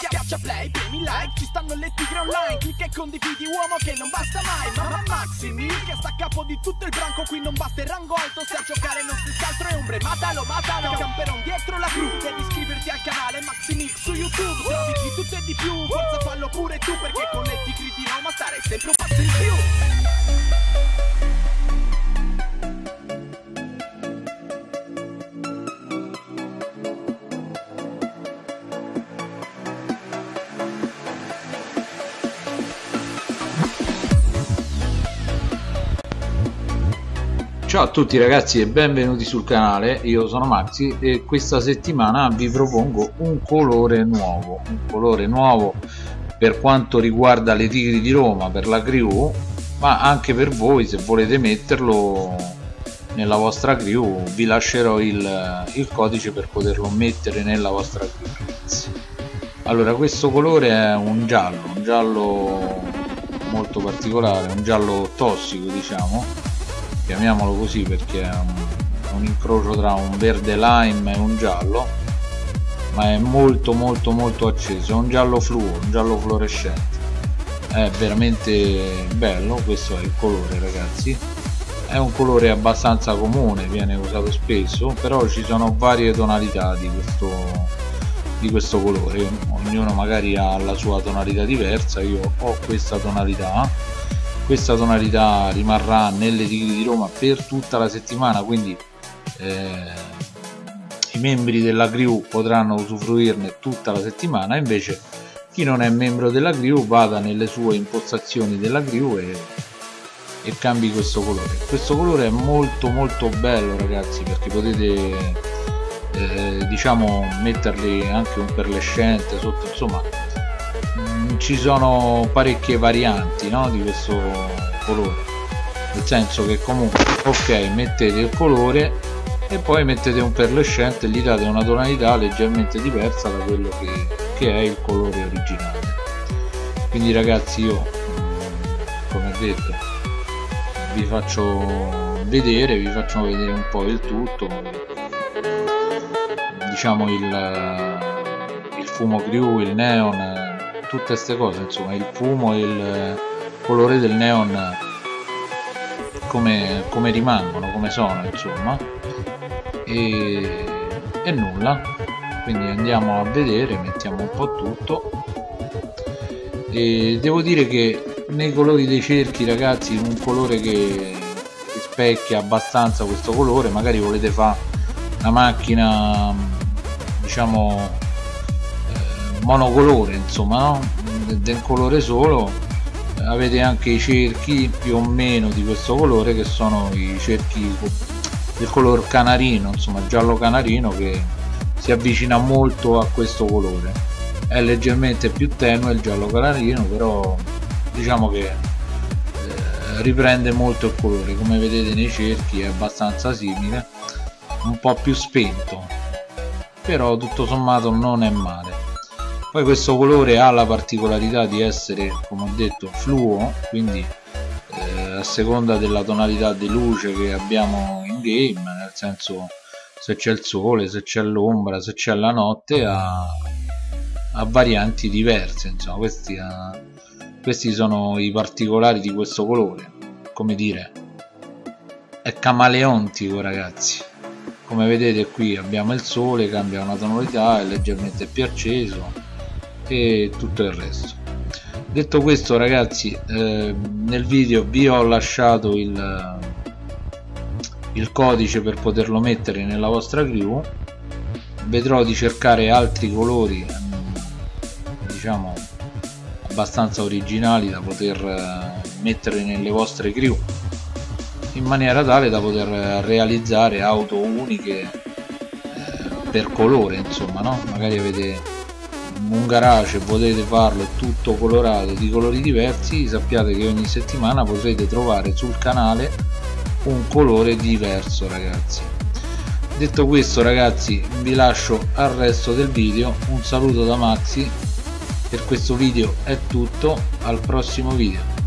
Schiaccia play, premi like, ci stanno le tigre online. Clicca e condividi uomo che non basta mai. Mamma Maximi, che sta a capo di tutto il branco. Qui non basta il rango alto, se a giocare non si altro è ombre. Matalo, matalo, camperon dietro la crew Devi iscriverti al canale Maximix su YouTube. Trovi di tutto e di più, forza fallo pure tu Perché con le tigri di Roma stare sempre un passo in più Ciao a tutti ragazzi e benvenuti sul canale, io sono Maxi e questa settimana vi propongo un colore nuovo, un colore nuovo per quanto riguarda le Tigri di Roma, per la crew, ma anche per voi se volete metterlo nella vostra crew vi lascerò il, il codice per poterlo mettere nella vostra crew. Allora questo colore è un giallo, un giallo molto particolare, un giallo tossico diciamo chiamiamolo così perché è un, un incrocio tra un verde lime e un giallo ma è molto molto molto acceso è un giallo fluo, un giallo fluorescente. È veramente bello questo è il colore ragazzi. È un colore abbastanza comune viene usato spesso però ci sono varie tonalità di questo di questo colore. Ognuno magari ha la sua tonalità diversa io ho questa tonalità questa tonalità rimarrà nelle tigri di Roma per tutta la settimana quindi eh, i membri della crew potranno usufruirne tutta la settimana. Invece chi non è membro della crew vada nelle sue impostazioni della crew e, e cambi questo colore. Questo colore è molto molto bello ragazzi perché potete eh, diciamo metterli anche un perlescente sotto insomma ci sono parecchie varianti no, di questo colore. Nel senso che comunque ok mettete il colore e poi mettete un perlescente e gli date una tonalità leggermente diversa da quello che, che è il colore originale. Quindi ragazzi io come detto vi faccio vedere vi faccio vedere un po' il tutto. Diciamo il, il fumo crew il neon tutte queste cose insomma il fumo e il colore del neon come, come rimangono come sono insomma. E, e nulla. Quindi andiamo a vedere mettiamo un po' tutto. E devo dire che nei colori dei cerchi ragazzi un colore che rispecchia abbastanza questo colore magari volete fare una macchina diciamo monocolore insomma no? del colore solo. Avete anche i cerchi più o meno di questo colore che sono i cerchi del color canarino insomma giallo canarino che si avvicina molto a questo colore. È leggermente più tenue il giallo canarino però diciamo che eh, riprende molto il colore. Come vedete nei cerchi è abbastanza simile un po' più spento. Però tutto sommato non è male poi questo colore ha la particolarità di essere come ho detto fluo quindi eh, a seconda della tonalità di luce che abbiamo in game nel senso se c'è il sole, se c'è l'ombra, se c'è la notte ha, ha, varianti diverse insomma questi, ha, questi sono i particolari di questo colore. Come dire è camaleontico ragazzi. Come vedete qui abbiamo il sole cambia una tonalità è leggermente più acceso e tutto il resto detto questo ragazzi eh, nel video vi ho lasciato il, il codice per poterlo mettere nella vostra crew vedrò di cercare altri colori diciamo abbastanza originali da poter eh, mettere nelle vostre crew in maniera tale da poter realizzare auto uniche eh, per colore insomma no? magari avete un garage potete farlo tutto colorato di colori diversi. Sappiate che ogni settimana potrete trovare sul canale un colore diverso ragazzi. Detto questo ragazzi vi lascio al resto del video. Un saluto da Maxi. Per questo video è tutto. Al prossimo video